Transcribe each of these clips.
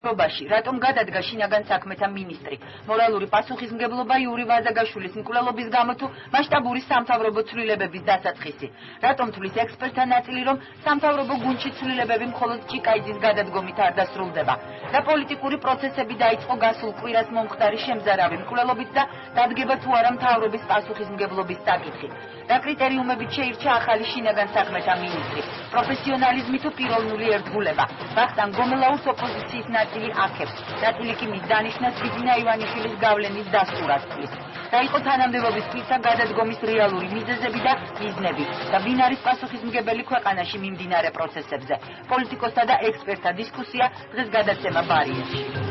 რობაში რატომ გადადგა შინაგან საქმეთა მინისტრი? მორალური პასუხისმგებლობა იური ვაზაგაშვილის მკვლელობის გამო თუ მასშტაბური სამთავრობო ცვლილებების დასაწყისი. რატომ თulis ექსპერტთა ნაწილი რომ სამთავრობო გუნდში ცვლილებები მხოლოდ ჭიკაიძის გადადგომით არ დასრულდება? და პოლიტიკური პროცესები დაიწყო გასულ კვირას მომხდარი შემზარავი მკვლელობით და დადგება თუ არა მთავრობის პასუხისმგებლობის საკითხი. რა კრიტერიუმებით შეირჩა ახალი შინაგან საქმეთა მინისტრი. პროფესიონალიზმი თუ პიროვნული ერთგულება. ბახტან გომელაუს ოპოზიციის ნაწილი აქებს ნაწილი კი მის დანიშნას ბიძინა ივანიშვილის გავლენის დასტურას წლის და იყო თანამდებობის თვისა გადადგომის რეალური მიზეზები და მიზნები და ვინ არის პასუხისმგებელი ქვეყანაში მიმდინარე პროცესებზე. პოლიტიკოსთა და ექსპერტთა დისკუსია დღეს გადაცემა ბარიეთში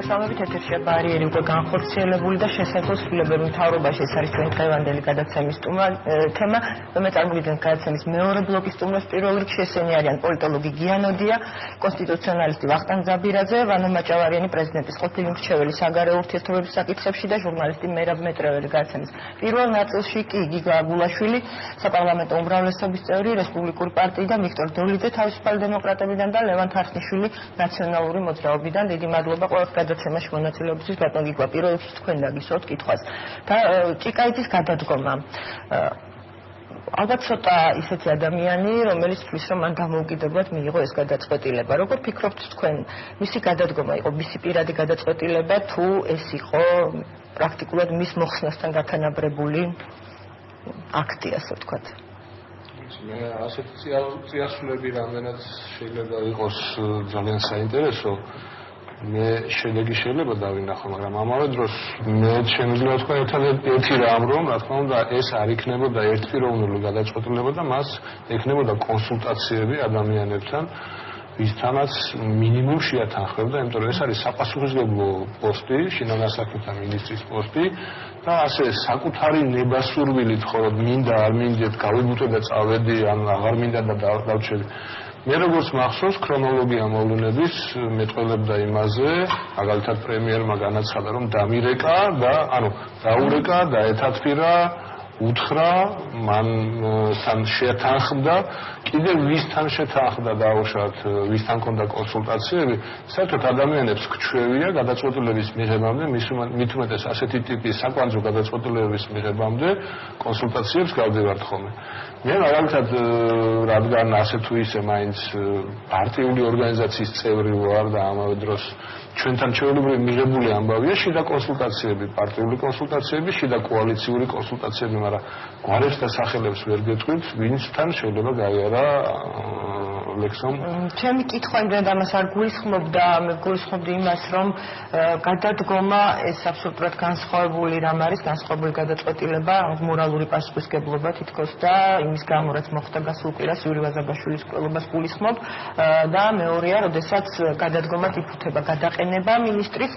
მოგესალმებით ეთერშია ბარიერი უკვე განხორციელებული და შესაძლოა სრულებები მთავრობაში ეს არის ჩვენი დღევანდელი გადაცემის თემა და მე წარმოგიდგენ გადაცემის მეორე ბლოკის სტუმრს პირველ რიგში ესენი არიან პოლიტოლოგი გიანოდია კონსტიტუციონალისტი ვახტანგ ზაბირაძე ვანო მაჭავარიანი პრეზიდენტის ყოფილი მრჩეველი საგარეო ურთიერთობების საკითხებში და ჟურნალისტი მერაბ მეტრეველი გადაცემის. პირველ ნაწილში კი გიგა გულაშვილი საპარლამენტო უმრავლესობის წევრი რესპუბლიკური პარტიიდან ვიქტორ დოლიძე თავისუფალი დემოკრატებიდან და ლევან თარხნიშვილი ნაციონალური მოძრაობიდან. დიდი მადლობა ყოველს გადაცემაში მონაწილეობისთვის ბატონ გიგვა პირველ რიგში თქვენ დაგისვათ კითხვას. და ჭიკაიძის გადადგომა. ალბათ ცოტა ისეთი ადამიანი რომელიც თვლის რომ მან დამოუკიდებლად მიიღო ეს გადაწყვეტილება. როგორ ფიქრობთ თქვენ მისი გადადგომა იყო მისი პირადი გადაწყვეტილება თუ ეს იყო პრაქტიკულად მის მოხსნასთან გათანაბრებული აქტი ასე ვთქვათ? მე ასეთი წიასულები რამდენად შეიძლება იყოს ძალიან საინტერესო მე შედეგი შეიძლება დავინახო, მაგრამ ამავე დროს მე შემიძლია თქვა ერთი რამ რომ რა თქმა უნდა ეს არ იქნებოდა ერთპიროვნული გადაწყვეტილება და მას ექნებოდა კონსულტაციები ადამიანებთან ვისთანაც მინიმუმ შეათანხმებდა, იმიტომ რომ ეს არის საპასუხისმგებლო პოსტი, შინაგან საქმეთა მინისტრის პოსტი და ასე საკუთარი ნებასურვილით ხოლმე მინდა არ მინდეთ გავიბუტე და წავედი ან აღარ მინდა და დავჩები მე როგორც მახსოვს ქრონოლოგია მოვლენების მეტყველებდა იმაზე, მაგალითად პრემიერმა განაცხადა რომ დამირეკა და ანუ დაურეკა და ეთათფირა უთხრა მან თან შეთანხმდა კიდე ვისთან შეთანხმდა დაუშვათ ვისთან კონდა კონსულტაციები. საერთოდ ადამიანებს ქჩევია გადაწყვეტილების მიღებამდე მით უმეტეს ასეთი ტიპის საკვანძო გადაწყვეტილებების მიღებამდე კონსულტაციებს გავდივართ ხოლმე. მე მაგალითად რადგან ასე თუ ისე მაინც პარტიული ორგანიზაციის წევრი ვარ და ამავე დროს ჩვენთან ჩვეულებრივი მიღებული ამბავია შიდა კონსულტაციები, პარტიული კონსულტაციები, შიდა კოალიციური კონსულტაციები, მაგრამ გვარებს და სახელებს ვერ გეტყვით, ვინცთან შეიძლება 呢，嗯、ლექსომ. ჩემი კითხვა იმდენ ამას არ გულისხმობდა, მე გულისხმობდი იმას, რომ გადადგომა ეს აბსოლუტურად განსხვავებული რამ არის, განსხვავებული გადაწყვეტილება, მორალური პასუხისგებლობა თითქოს და იმის გამო რაც მოხდა გასულ კვირას იური ვაზაბაშვილის კვლევას გულისხმობ. და მეორეა, როდესაც გადადგომად იფუთება გადაყენება აყენება მინისტრის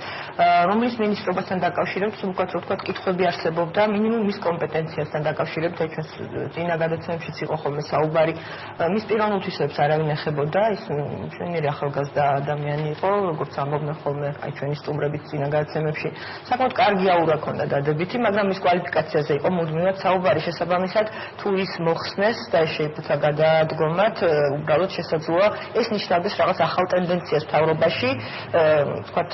რომლის მინისტრობასთან დაკავშირებით უკეთ რო თქვა კითხვები არსებობდა მინიმუმ მის კომპეტენციასთან დაკავშირებით აი ჩვენს წინა გადაცემებშიც იყო ხოლმე საუბარი. მის პიროვნულთვისებს არავინ ეხებოდა ის ჩვენი ახალგაზრდა ადამიანი იყო როგორც ამბობდნენ ხოლმე აი ჩვენი სტუმრების წინა გადაცემებში საკმაოდ კარგი აურა ჰქონდა დადებითი მაგრამ მის კვალიფიკაციაზე იყო მუდმივად საუბარი შესაბამისად თუ ის მოხსნეს და შეიფუთა გადადგომად უბრალოდ შესაძლოა ეს ნიშნავდეს რაღაც ახალ ტენდენციას თავრობაში ვთქვათ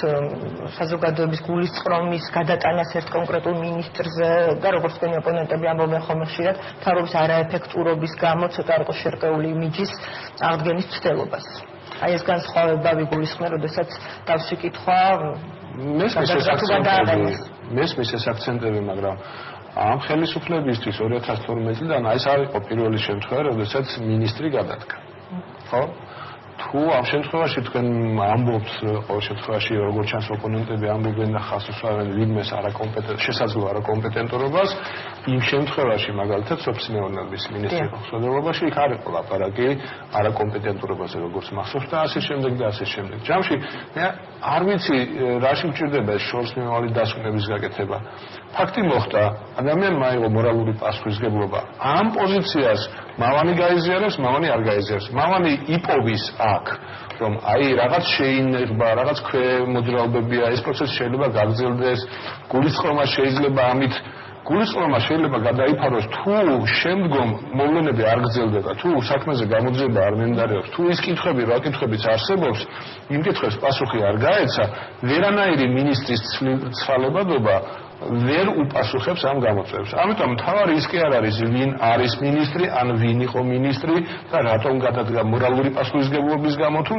საზოგადოების გულისწყრომის გადატანას ერთ კონკრეტულ მინისტრზე და როგორც თქვენი ოპონენტები ამბობენ ხოლმე ხშირად თავრობის არაეფექტურობის გამო ცოტა არ იყო შერყეული იმიჯის აღდგენის ცდელობას. აი ეს განსხვავება ვიგულისხმე, როდესაც დავსი კითხვა მესმის ეს აქცენტები, მაგრამ ამ ხელისუფლებისთვის 2012 წლიდან აი ეს არის პირველი შემთხვევა, როდესაც ministri გადადგა. ხო? თუ ამ შემთხვევაში თქვენ ამბობთ ყოველ შემთხვევაში როგორც ჩანს ოპონენტები ამბობენ და ხას უსვამენ ვინმეს არაკომპეტენტ შესაძლო არაკომპეტენტურობას იმ შემთხვევაში მაგალითად სოფსმეონების მინისტრის ხელმძღვანელობაში იქ არის ლაპარაკი არაკომპეტენტურობაზე როგორც მახსოვს და ასე შემდეგ და ასე შემდეგ. ჯამში მე არ ვიცი რაში მჭირდება ეს შორს მიმავალი დასკვნების გაკეთება. ფაქტი მოხდა ადამიანმა აიღო მორალური პასუხისგებლობა. ამ პოზიციას მამანი გაიზიარებს მამანი არ გაიზიარებს. მამანი იპოვის აქ რომ აი რაღაც შეინერბა რაღაც ქვემოძრაობებია ეს პროცესი შეიძლება გაგრძელდეს გულისხმობა შეიძლება ამით გულისხმობა შეიძლება გადაიფაროს თუ შემდგომ მოვლენები არ გრძელდება, თუ საქმეზე გამოძიება არ მინდარევს, თუ ის კითხვები, რა კითხვებიც არსებობს, იმ კითხვებს პასუხი არ გაეცა, ვერანაირი ministris ცვალებადობა ვერ უპასუხებს ამ გამოწვევებს. ამიტომ თავარი ის კი არ არის ვინ არის ministri, ან ვინ იყო ministri და რატომ გადადგა მორალური პასუხისგებლობის გამო თუ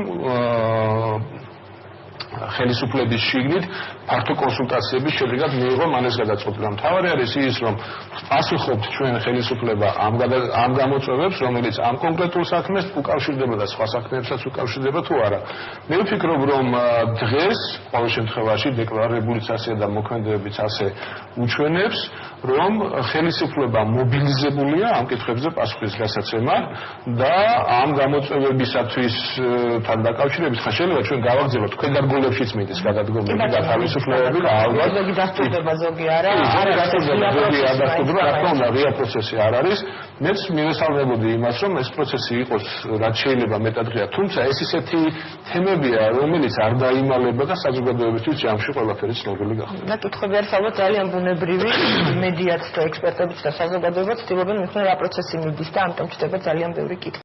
ხელისუფლების შიგნით ფართო კონსულტაციების შედეგად მიიღო მანეს გადაწყვეტილება. მთავარი არის ის, რომ პასუხობთ ჩვენ ხელისუფლება ამ ამ გამოწვევებს, რომელიც ამ კონკრეტულ საქმეს უკავშირდება და სხვა საქმეებსაც უკავშირდება თუ არა. მე ვფიქრობ, რომ დღეს ყოველ შემთხვევაში დეკლარირებული წასია და მოქმედებებიც ასე უჩვენებს, რომ ხელისუფლება მობილიზებულია ამ კითხვებზე პასუხის გასაცემად და ამ გამოწვევებისათვის თან დაკავშირებით ხა შეიძლება ჩვენ გავაგზავნოთ თქვენ დარგოლებშიც მიდის გადადგომები და თავისუფლებები და ალბათ ზოგი დასტურდება ზოგი არა არა დასტურდება ზოგი არ დასტურდება რა თქმა უნდა რეა პროცესი არ არის მეც მივესალმებოდი იმას რომ ეს პროცესი იყოს რაც შეიძლება მეტად ღია. თუმცა ეს ისეთი თემებია რომელიც არ დაიმალება და საზოგადოებისთვის ჯამში ყველაფერი ცნობილი გახდება და კითხვები არის ალბათ ძალიან ბუნებრივი მედიაც და ექსპერტებიც და საზოგადოებაც ცდილობენ მიხნე რა პროცესი მიდის და ამიტომ ჩდება ძალიან ბევრი კითხვა